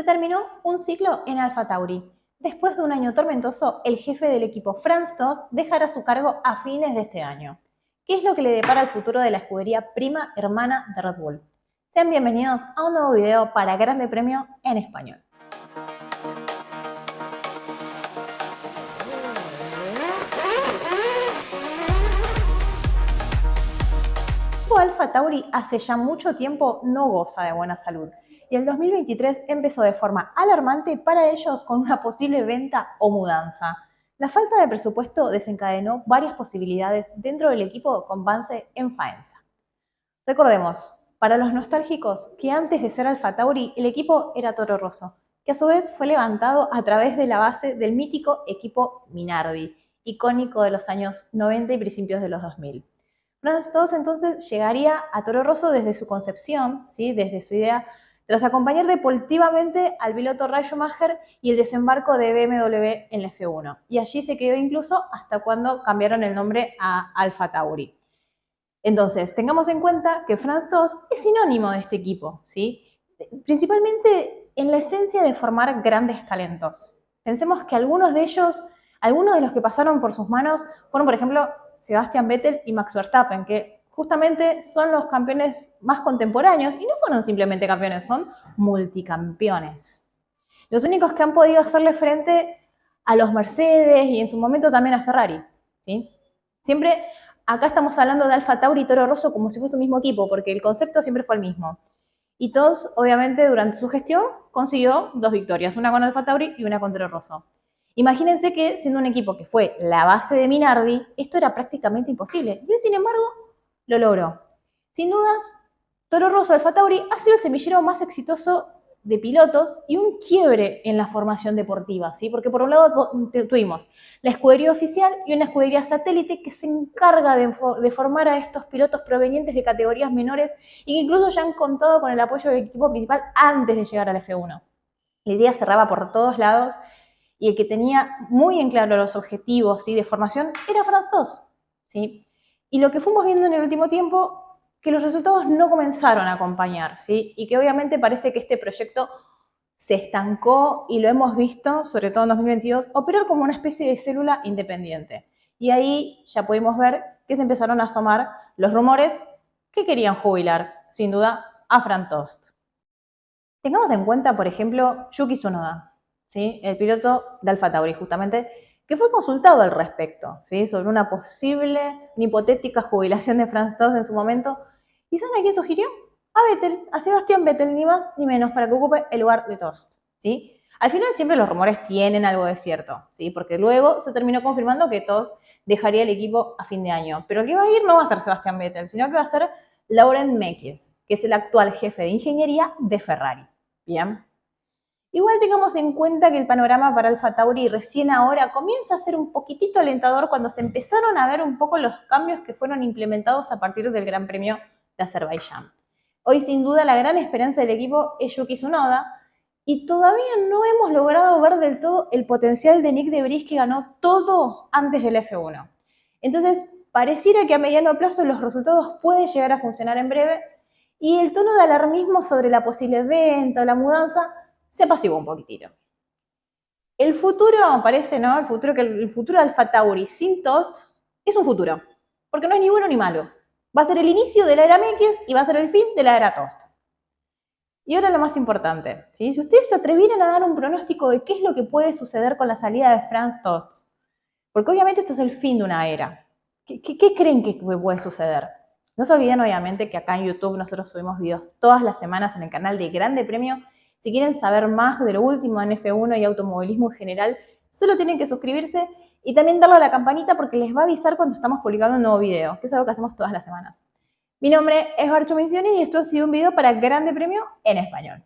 se terminó un ciclo en Alfa Tauri. Después de un año tormentoso, el jefe del equipo Franz Tost dejará su cargo a fines de este año. ¿Qué es lo que le depara el futuro de la escudería prima hermana de Red Bull? Sean bienvenidos a un nuevo video para Grande Premio en Español. Alfa Tauri hace ya mucho tiempo no goza de buena salud y el 2023 empezó de forma alarmante para ellos con una posible venta o mudanza. La falta de presupuesto desencadenó varias posibilidades dentro del equipo con Vance en Faenza. Recordemos, para los nostálgicos, que antes de ser Alfa Tauri, el equipo era Toro Rosso, que a su vez fue levantado a través de la base del mítico equipo Minardi, icónico de los años 90 y principios de los 2000. Franz Tost entonces llegaría a Toro Rosso desde su concepción, ¿sí? desde su idea tras acompañar deportivamente al piloto Ray Schumacher y el desembarco de BMW en la F1. Y allí se quedó incluso hasta cuando cambiaron el nombre a Alfa Tauri. Entonces, tengamos en cuenta que Franz Tost es sinónimo de este equipo, ¿sí? principalmente en la esencia de formar grandes talentos. Pensemos que algunos de ellos, algunos de los que pasaron por sus manos, fueron, por ejemplo, Sebastian Vettel y Max Verstappen, que justamente son los campeones más contemporáneos y no fueron simplemente campeones, son multicampeones. Los únicos que han podido hacerle frente a los Mercedes y en su momento también a Ferrari. ¿sí? Siempre acá estamos hablando de Alfa Tauri y Toro Rosso como si fuese un mismo equipo, porque el concepto siempre fue el mismo. Y todos, obviamente, durante su gestión consiguió dos victorias, una con Alfa Tauri y una con Toro Rosso. Imagínense que siendo un equipo que fue la base de Minardi, esto era prácticamente imposible. Y sin embargo, lo logró. Sin dudas, Toro Rosso Alfa Tauri ha sido el semillero más exitoso de pilotos y un quiebre en la formación deportiva, ¿sí? Porque por un lado tuvimos la escudería oficial y una escudería satélite que se encarga de, formar a estos pilotos provenientes de categorías menores y que incluso ya han contado con el apoyo del equipo principal antes de llegar al F1. La idea cerraba por todos lados y el que tenía muy en claro los objetivos de formación era Franz Tost, ¿sí? Y lo que fuimos viendo en el último tiempo, que los resultados no comenzaron a acompañar, ¿sí? Y que obviamente parece que este proyecto se estancó y lo hemos visto, sobre todo en 2022, operar como una especie de célula independiente. Y ahí ya pudimos ver que se empezaron a asomar los rumores que querían jubilar, sin duda, a Franz Tost. Tengamos en cuenta, por ejemplo, Yuki Tsunoda, ¿sí? el piloto de Alfa Tauri, justamente, que fue consultado al respecto, ¿sí? sobre una posible, una hipotética jubilación de Franz Tost en su momento. ¿Y saben a quién sugirió? A Vettel, a Sebastián Vettel, ni más ni menos, para que ocupe el lugar de Tost. ¿sí? Al final siempre los rumores tienen algo de cierto, ¿sí? porque luego se terminó confirmando que Tost dejaría el equipo a fin de año. Pero el que va a ir no va a ser Sebastián Vettel, sino que va a ser Laurent Mekies, que es el actual jefe de ingeniería de Ferrari. Bien. Igual tengamos en cuenta que el panorama para Alfa Tauri recién ahora comienza a ser un poquitito alentador cuando se empezaron a ver un poco los cambios que fueron implementados a partir del Gran Premio de Azerbaiyán. Hoy sin duda la gran esperanza del equipo es Yuki Tsunoda y todavía no hemos logrado ver del todo el potencial de Nick de Debris que ganó todo antes del F1. Entonces, pareciera que a mediano plazo los resultados pueden llegar a funcionar en breve y el tono de alarmismo sobre la posible venta o la mudanza se apaciguó un poquitito. El futuro, parece, ¿no? El futuro, el futuro de Alfa Tauri sin Tost es un futuro, porque no es ni bueno ni malo. Va a ser el inicio de la era Mekies y va a ser el fin de la era Tost. Y ahora lo más importante, si ustedes se atrevieran a dar un pronóstico de qué es lo que puede suceder con la salida de Franz Tost, porque obviamente esto es el fin de una era, ¿qué, qué creen que puede suceder? No se olviden obviamente que acá en YouTube nosotros subimos videos todas las semanas en el canal de Grande Premio si quieren saber más de lo último en F1 y automovilismo en general, solo tienen que suscribirse y también darle a la campanita porque les va a avisar cuando estamos publicando un nuevo video, que es algo que hacemos todas las semanas. Mi nombre es Barcho Misiones y esto ha sido un video para Grande Premio en Español.